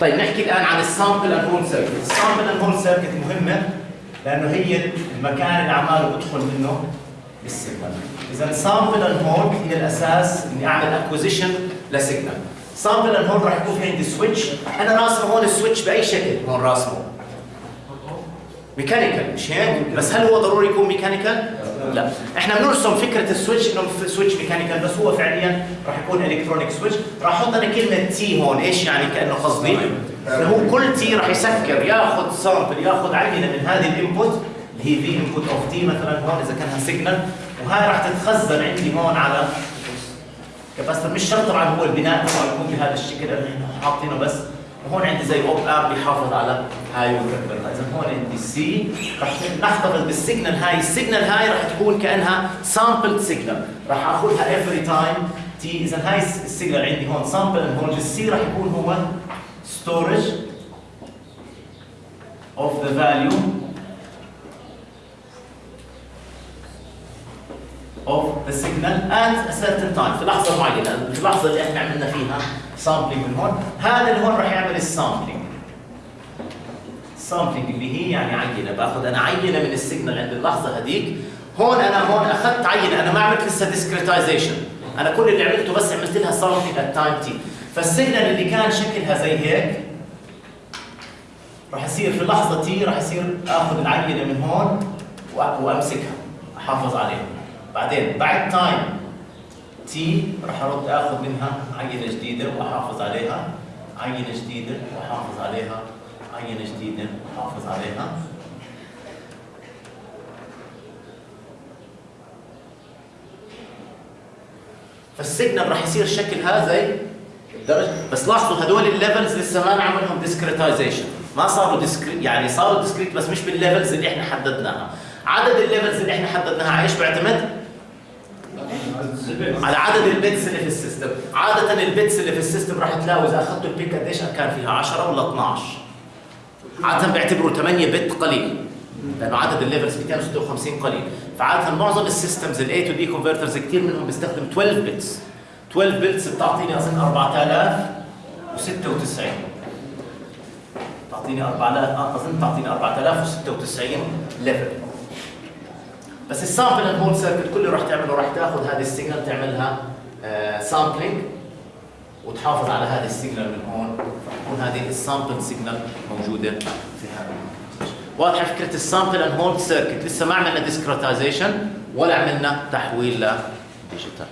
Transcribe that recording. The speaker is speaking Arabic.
طيب نحكي الآن عن ال sample and hold circuit ال sample and hold circuit مهمة لأنه هي المكان اللي عماله بدخل منه ال signal إذا sample and hold هي الأساس إني أعمل acquisition ل signal. sample and hold راح يكون في عندي switch أنا راسمه هون ال switch بأي شكل؟ هون راسمه. mechanical مش هيك؟ بس هل هو ضروري يكون mechanical لا. إحنا بنرسم فكرة ال switch إنه switch mechanical بس هو فعليا راح يكون electronic switch راح أحط أنا كلمة T هون. إيش يعني كأنه قصدي؟ إنه هو كل T راح يسكر ياخذ sample ياخذ عينه من هذه ال input اللي هي في input of T مثلا هون إذا كانها signal وهاي راح تتخزن عندي هون على capacitor مش شرط طبعا هو البناء تبعه يكون بهذا الشكل اللي إحنا حاطينه بس وهون عندي زي اوب اب بيحافظ على هاي وكبرها إذا هون عندي C رح نحتفظ بال signal هاي. ال signal هاي رح تكون كأنها sampled signal رح آخذها every time T إذا هاي ال signal عندي هون sample هون ال C رح يكون هو storage of the value of the signal at a certain time. في لحظة معينة في اللحظة اللي إحنا عملنا فيها sampling من هون. هذا اللي هون راح يعمل ال sampling ال sampling اللي هي يعني عينة. باخذ أنا عينة من ال signal عند اللحظة هذيك. هون أنا هون أخذت عينة. أنا ما عملت لسه discretization. أنا كل اللي عملته بس عملت لها sampling at time t. فال signal اللي كان شكلها زي هيك راح يصير في اللحظة T راح يصير آخذ العينة من هون وأمسكها. أحافظ عليها. بعدين بعد time T راح أرد آخذ منها عينة جديدة وأحافظ عليها. عينة جديدة وأحافظ عليها. عينة جديدة وأحافظ عليها. فال signal راح يصير شكلها زي الدرجة بس لاحظوا هدول ال levels لسه ما نعملهم discretization ما صاروا discrete يعني صاروا discrete بس مش بال levels اللي إحنا حددناها. عدد ال levels اللي إحنا حددناها على إيش بيعتمد؟ على عدد ال bits اللي في ال system. عدد ال bits اللي في ال system راح تلاقوا إذا أخذتوا ال PIC قديش كان فيها 10 ولا 12 عادة بيعتبروا 8 bit قليل. لأنه عدد ال levels 256 قليل. فعادة معظم ال systems ال A to D converters كثير منهم بيستخدم 12 bits 12 bits بتعطيني أظن 4096 تعطيني 4000 أظن تعطيني 4096 level بس ال sample hold circuit كل اللي راح تعمله راح تاخذ هذه ال signal تعملها sampling وتحافظ على هذه ال signal من هون. تكون هذه ال sampled signal موجودة في هذا واضحة فكرة ال sample and hold circuit لسه ما عملنا discretization ولا عملنا تحويل ل digital